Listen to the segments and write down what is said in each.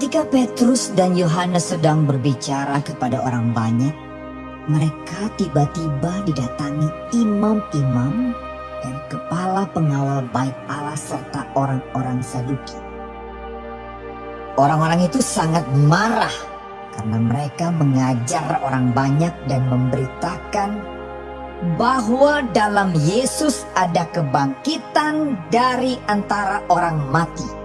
Ketika Petrus dan Yohanes sedang berbicara kepada orang banyak, mereka tiba-tiba didatangi imam-imam dan kepala pengawal bait Allah serta orang-orang Saduki. Orang-orang itu sangat marah karena mereka mengajar orang banyak dan memberitakan bahwa dalam Yesus ada kebangkitan dari antara orang mati.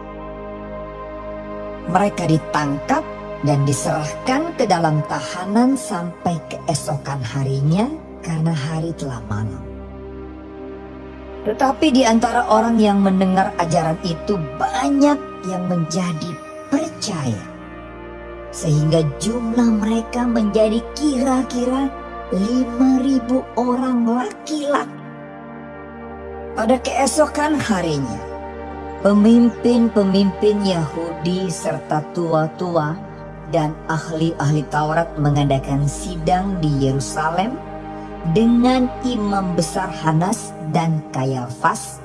Mereka ditangkap dan diserahkan ke dalam tahanan sampai keesokan harinya karena hari telah malam. Tetapi di antara orang yang mendengar ajaran itu banyak yang menjadi percaya. Sehingga jumlah mereka menjadi kira-kira 5.000 orang laki-laki. Pada keesokan harinya, pemimpin-pemimpin Yahudi serta tua-tua dan ahli-ahli Taurat mengadakan sidang di Yerusalem dengan imam besar Hanas dan Kayafas,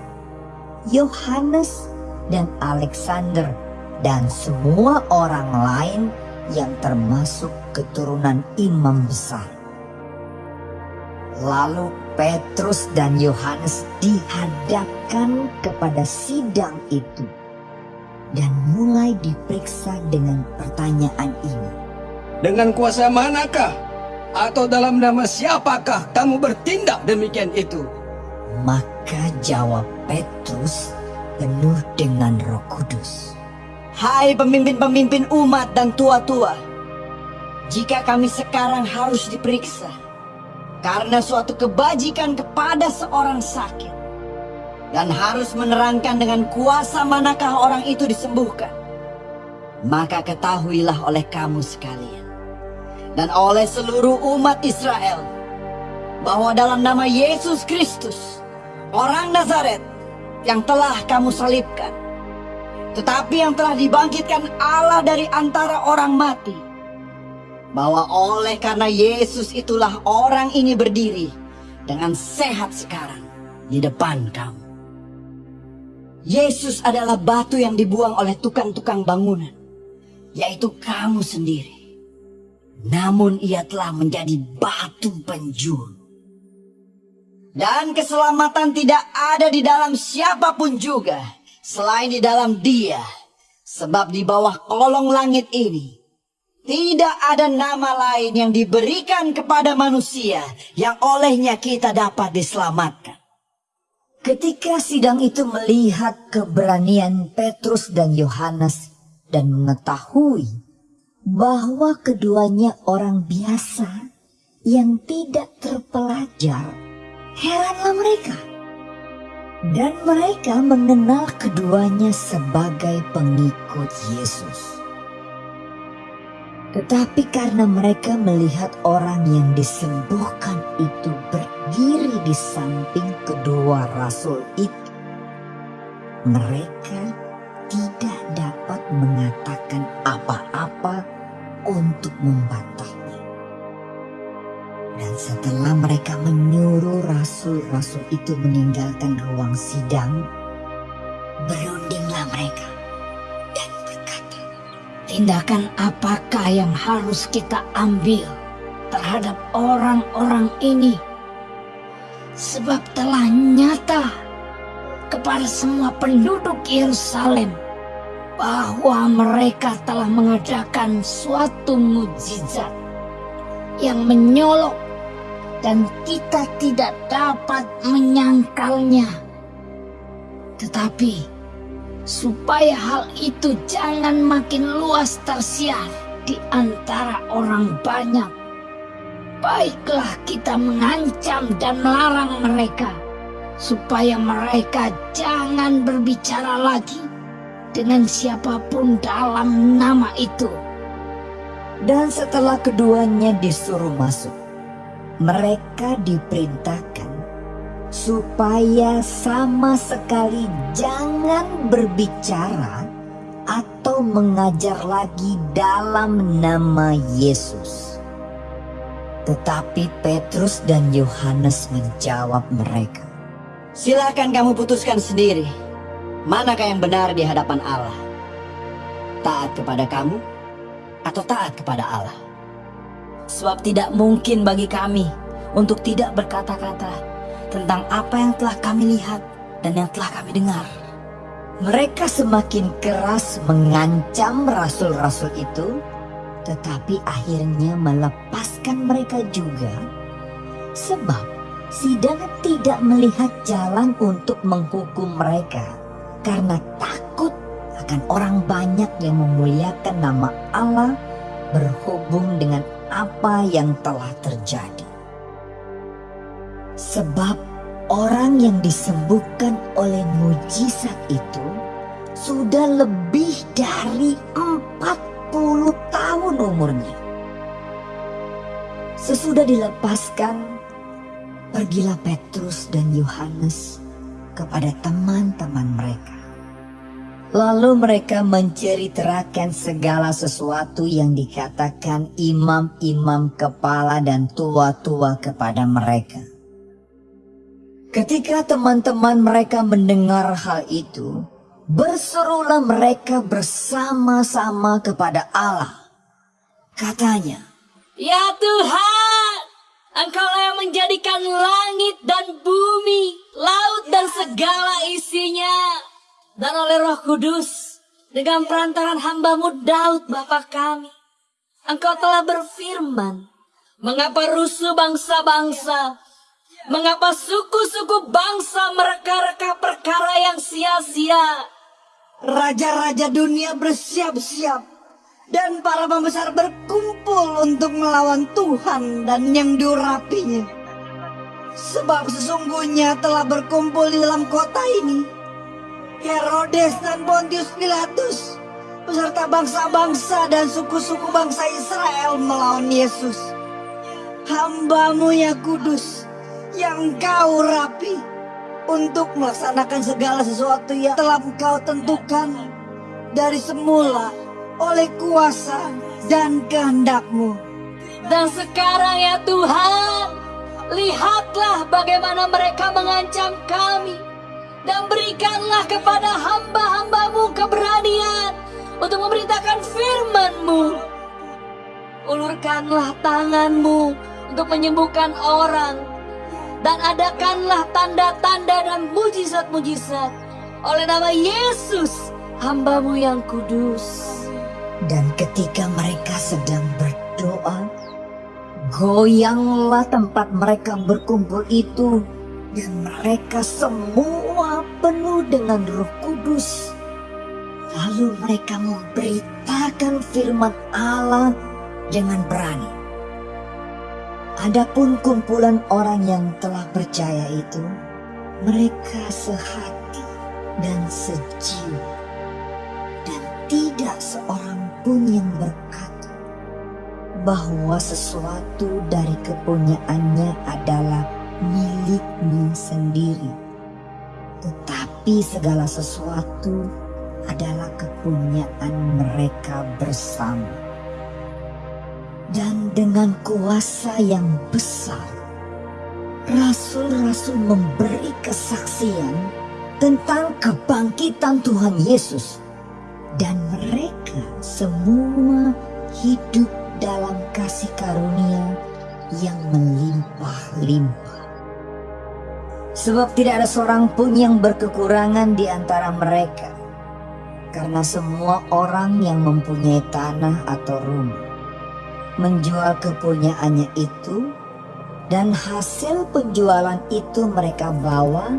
Yohanes dan Alexander dan semua orang lain yang termasuk keturunan imam besar. Lalu Petrus dan Yohanes dihadapkan kepada sidang itu dan mulai diperiksa dengan pertanyaan ini. Dengan kuasa manakah atau dalam nama siapakah kamu bertindak demikian itu? Maka jawab Petrus penuh dengan roh kudus. Hai pemimpin-pemimpin umat dan tua-tua, jika kami sekarang harus diperiksa karena suatu kebajikan kepada seorang sakit. Dan harus menerangkan dengan kuasa manakah orang itu disembuhkan, maka ketahuilah oleh kamu sekalian. Dan oleh seluruh umat Israel. Bahwa dalam nama Yesus Kristus, orang Nazaret yang telah kamu salibkan, tetapi yang telah dibangkitkan Allah dari antara orang mati, bahwa oleh karena Yesus itulah orang ini berdiri dengan sehat sekarang di depan kamu. Yesus adalah batu yang dibuang oleh tukang-tukang bangunan, yaitu kamu sendiri. Namun ia telah menjadi batu penjuru. Dan keselamatan tidak ada di dalam siapa pun juga selain di dalam dia. Sebab di bawah kolong langit ini tidak ada nama lain yang diberikan kepada manusia yang olehnya kita dapat diselamatkan. Ketika sidang itu melihat keberanian Petrus dan Yohanes dan mengetahui bahwa keduanya orang biasa yang tidak terpelajar, heranlah mereka. Dan mereka mengenal keduanya sebagai pengikut Yesus. Tetapi karena mereka melihat orang yang disembuhkan itu berdiri di samping kedua rasul itu, mereka tidak dapat mengatakan apa-apa untuk membantahnya. Dan setelah mereka menyuruh rasul-rasul itu meninggalkan ruang sidang, berundinglah mereka dan berkata, Tindakan apakah yang harus kita ambil terhadap orang-orang ini? Sebab telah nyata kepada semua penduduk Yerusalem bahwa mereka telah mengadakan suatu mujizat yang menyolok dan kita tidak dapat menyangkalnya. Tetapi supaya hal itu jangan makin luas tersiar di antara orang banyak. Baiklah kita mengancam dan melarang mereka supaya mereka jangan berbicara lagi dengan siapa pun dalam nama itu. Dan setelah keduanya disuruh masuk, mereka diperintahkan supaya sama sekali jangan berbicara atau mengajar lagi dalam nama Yesus. Tetapi Petrus dan Yohanes menjawab mereka, Silakan kamu putuskan sendiri. Manakah yang benar di hadapan Allah? Taat kepada kamu atau taat kepada Allah. Sebab tidak mungkin bagi kami untuk tidak berkata-kata tentang apa yang telah kami lihat dan yang telah kami dengar. Mereka semakin keras mengancam rasul-rasul itu, tetapi akhirnya melepaskan mereka juga, sebab sidang tidak melihat jalan untuk menghukum mereka karena takut akan orang banyak yang memuliakan nama Allah berhubung dengan apa yang telah terjadi. Sebab orang yang disembuhkan oleh mujizat itu sudah lebih dari 40 tahun umurnya. Sesudah dilepaskan, pergilah Petrus dan Yohanes kepada teman-teman mereka. Lalu mereka menceritakan segala sesuatu yang dikatakan imam-imam kepala dan tua-tua kepada mereka. Ketika teman-teman mereka mendengar hal itu, berserulah mereka bersama-sama kepada Allah. Katanya, Ya Tuhan, Engkaulah yang menjadikan langit dan bumi, laut dan segala isinya. Dan oleh roh kudus, dengan perantaran hambamu Daud Bapa kami, Engkau telah berfirman, Mengapa rusuh bangsa-bangsa? Mengapa suku-suku bangsa mereka-reka perkara yang sia-sia? Raja-raja dunia bersiap-siap dan para pembesar berkumpul untuk melawan Tuhan dan yang diurapinya. Sebab sesungguhnya telah berkumpul di dalam kota ini Herodes dan Pontius Pilatus beserta bangsa-bangsa dan suku-suku bangsa Israel melawan Yesus. Hambamu ya kudus yang kau rapi untuk melaksanakan segala sesuatu yang telah engkau tentukan dari semula oleh kuasa dan kehendakmu. Dan sekarang ya Tuhan, lihatlah bagaimana mereka mengancam kami dan berikanlah kepada hamba-hambamu keberanian untuk memberitakan firman-Mu. Ulurkanlah tanganmu untuk menyembuhkan orang dan adakanlah tanda-tanda dan mujizat-mujizat oleh nama Yesus hambamu yang kudus. Dan ketika mereka sedang berdoa, goyanglah tempat mereka berkumpul itu dan mereka semua penuh dengan roh kudus. Lalu mereka memberitakan firman Allah dengan berani. Adapun kumpulan orang yang telah percaya itu, mereka sehati dan sejiwa. Dan tidak seorang pun yang berkata bahwa sesuatu dari kepunyaannya adalah miliknya sendiri. Tetapi segala sesuatu adalah kepunyaan mereka bersama. Dan dengan kuasa yang besar, rasul-rasul memberi kesaksian tentang kebangkitan Tuhan Yesus. Dan mereka semua hidup dalam kasih karunia yang melimpah-limpah. Sebab tidak ada seorang pun yang berkekurangan di antara mereka. Karena semua orang yang mempunyai tanah atau rumah menjual kepunyaannya itu dan hasil penjualan itu mereka bawa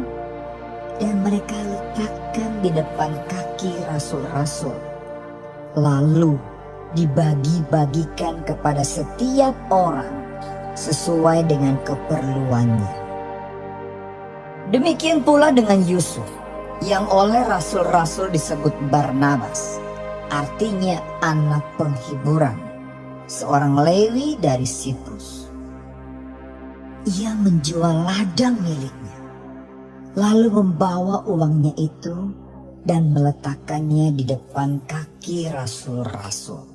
dan mereka letakkan di depan kaki rasul-rasul. Lalu dibagi-bagikan kepada setiap orang sesuai dengan keperluannya. Demikian pula dengan Yusuf yang oleh rasul-rasul disebut Barnabas, artinya anak penghiburan, seorang Lewi dari Siprus. Ia menjual ladang miliknya, lalu membawa uangnya itu dan meletakkannya di depan kaki rasul-rasul.